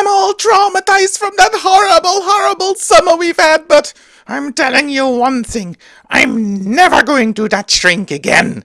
I'm all traumatized from that horrible, horrible summer we've had, but I'm telling you one thing, I'm never going to that shrink again.